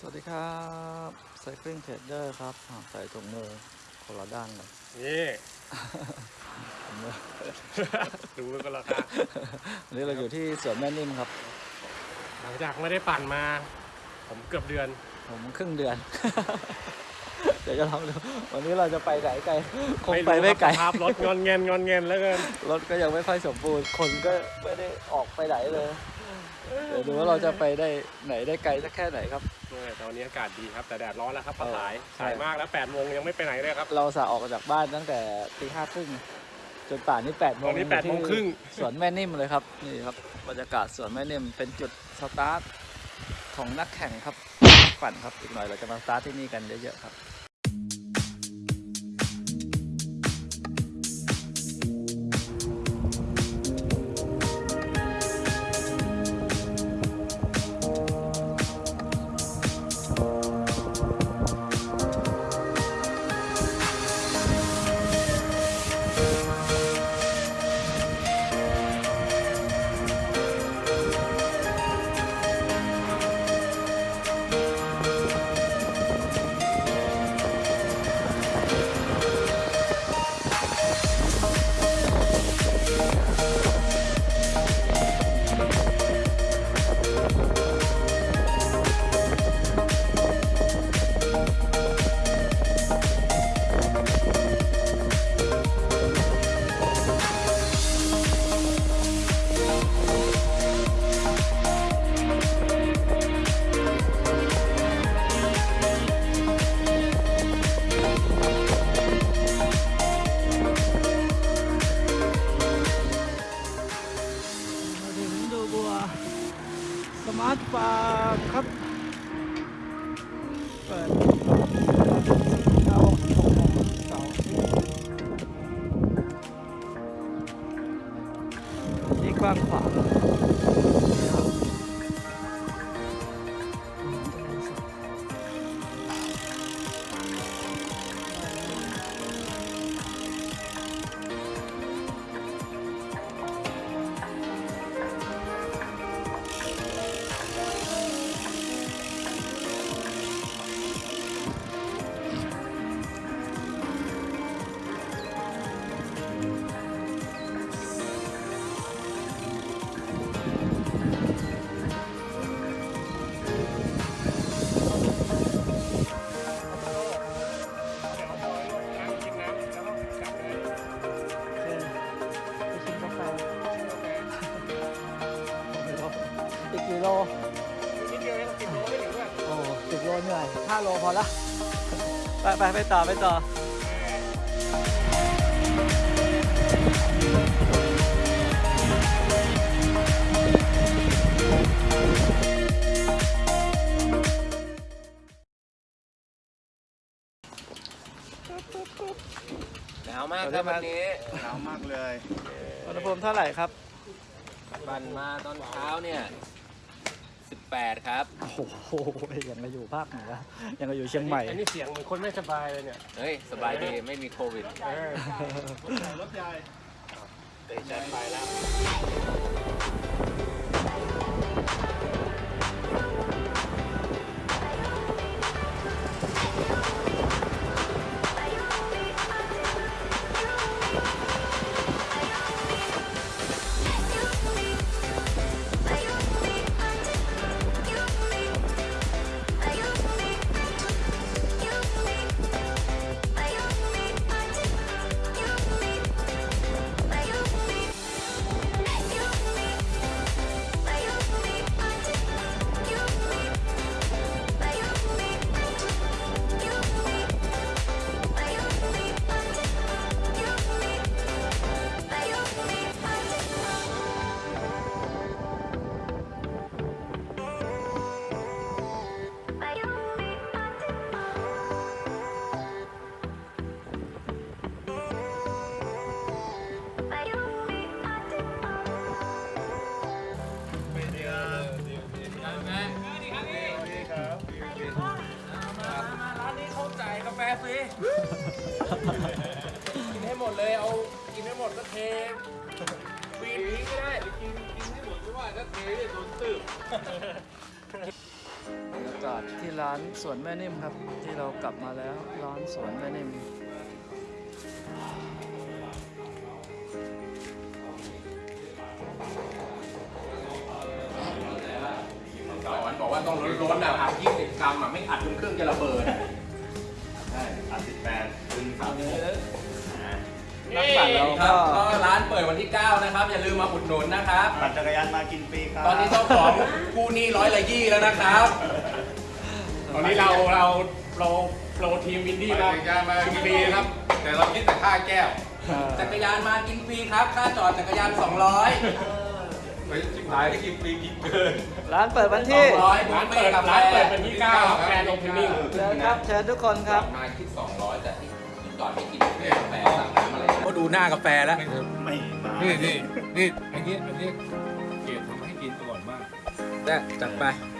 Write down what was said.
สวัสดีครับไซคลิงเทรดเดอร์ครับอ่าใส่ถุงมือคนละด้านเลยนี่ถุงมือดูกันราคาวันนี้เราอยู่ที่สวนแม่นิ่มครับ หลังจากไม่ได้ปั่นมา ผมเกือบเดือน ผมครึ่งเดือน เดี๋ยวจะลองดูวันนี้เราจะไปไหนไกลคงไปรู้ไม่ไกลครับสภาพรถงอนเงินงอนเงินแล้วกันรถก็ยังไม่ค่อยสมบูรณ์คนก็ไม่ได้ออกไปไหนเลยเดี๋ยวดูว่าเราจะไปได้ไหนได้ไกลสักแค่ไหนครับ เนี่ยตอนนี้อากาศดีครับแต่แดดร้อนแล้วครับปะเออสายใช่สายมากแล้ว8ปดโมงยังไม่ไปไหนเลยครับเราสาออกจากบ้านตั้งแต่ตีห้าครึ่งจนป่านนี้แปดโมงตอนนี้แปดโมงครึ่งสวนแม่นิ่มเลยครับนี่ครับบรรยากาศสวนแม่นิ่มเป็นจุดสตาร์ทของนักแข่งครับนักปั่นครับอีกหน่อยเราจะมาสตาร์ทที่นี่กันเยอะๆครับาร์ เหนื่อยห้าโลพอละไปไปไปต่อไปต่อหนาวมากครับวันนี้หนาวมากเลยอุณหภูมิเท่าไหร่ครับ ปั่นมาตอนเช้าเนี่ย 18 ครับ โอ้โหยังมาอยู่ภาคเหนือยังมาอยู่เชียงใหม่ อันนี้เสียงเหมือนคนไม่สบายเลยเนี่ยเฮ้ย สบายดีไม่มีโควิดเออรถใหญ่เตะชันไปแล้ว บบรรยากากาศที่ร้านสวนแม่นิ่มครับ ที่เรากลับมาแล้วร้านสวนแม่นิ่มสอนบอกว่าต้องล้นๆนะครับยี่สิบกรัมอะไม่อัดจนเครื่องจะระเบิดใช่อัดสิบแปดดึงสามนั กปั่นเราครัก็ บก็ร้านเปิดวันที่ 9 นะครับ อย่าลืมมาอุดหนุนนะครับ ปั่นจักรยานมากินฟรีครับ ตอนนี้เจ้าของกู้หนี้ร้อยละยี่แล้วนะครับ ตอนนี้เราเราเราโปรทีมวินดี้มาจักรยานมากินฟรีนะครับ แต่เราคิดแต่ค่าแก้วเอ่อจักรยานมากินฟรีครับ ค่าจอดจักรยาน 200 ไปชิบหายได้กินฟรีกินเกิน ร้านเปิดวันที่200ร้านเปิดร้านเปิดเป็นที่เก้าครับแกรนด์โอเพนนิ่ง เชิญครับ เชิญทุกคนครับ มาคิด 200 แต่ที่จอดไม่กินกาแฟสั่งน้ำอะไรก็ดูหน้ากาแฟแล้ว ไม่มานี่นี่นี่อันนี้อันนี้เกรดทำให้กินอร่อยมากแต่จัดไปอ